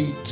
beat.